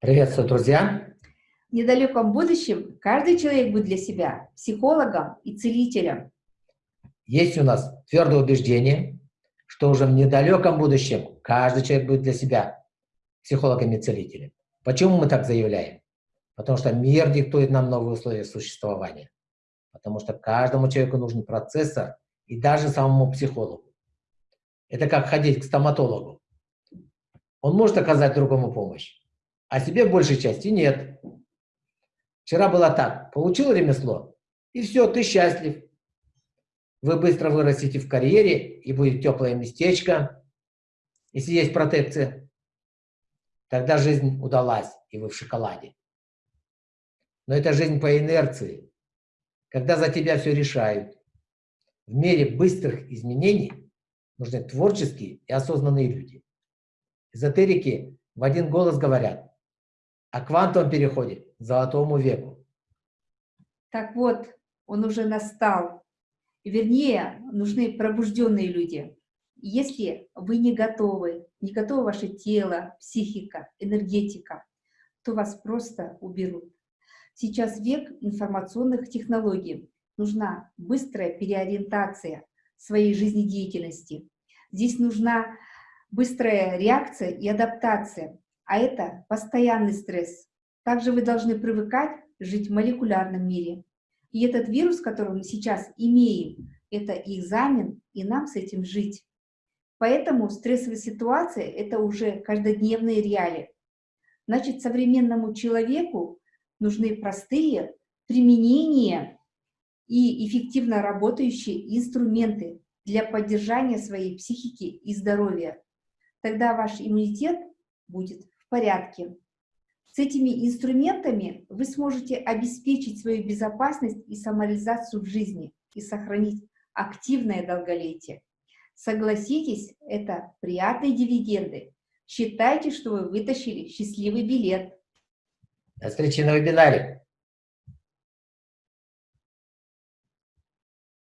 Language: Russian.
Приветствую, друзья! В недалеком будущем каждый человек будет для себя психологом и целителем. Есть у нас твердое убеждение, что уже в недалеком будущем каждый человек будет для себя психологом и целителем. Почему мы так заявляем? Потому что мир диктует нам новые условия существования. Потому что каждому человеку нужен процессор и даже самому психологу. Это как ходить к стоматологу. Он может оказать другому помощь, а себе в большей части нет. Вчера было так, получил ремесло, и все, ты счастлив. Вы быстро вырастете в карьере, и будет теплое местечко, если есть протекция. Тогда жизнь удалась, и вы в шоколаде. Но это жизнь по инерции, когда за тебя все решают. В мире быстрых изменений нужны творческие и осознанные люди. Эзотерики в один голос говорят, о квантовом переходе золотому веку. Так вот, он уже настал. Вернее, нужны пробужденные люди. Если вы не готовы, не готово ваше тело, психика, энергетика, то вас просто уберут. Сейчас век информационных технологий. Нужна быстрая переориентация своей жизнедеятельности. Здесь нужна быстрая реакция и адаптация а это постоянный стресс. Также вы должны привыкать жить в молекулярном мире. И этот вирус, который мы сейчас имеем, это экзамен, и нам с этим жить. Поэтому стрессовая ситуация — это уже каждодневные реалии. Значит, современному человеку нужны простые применения и эффективно работающие инструменты для поддержания своей психики и здоровья. Тогда ваш иммунитет будет порядке. С этими инструментами вы сможете обеспечить свою безопасность и самореализацию в жизни и сохранить активное долголетие. Согласитесь, это приятные дивиденды. Считайте, что вы вытащили счастливый билет. До встречи на вебинаре.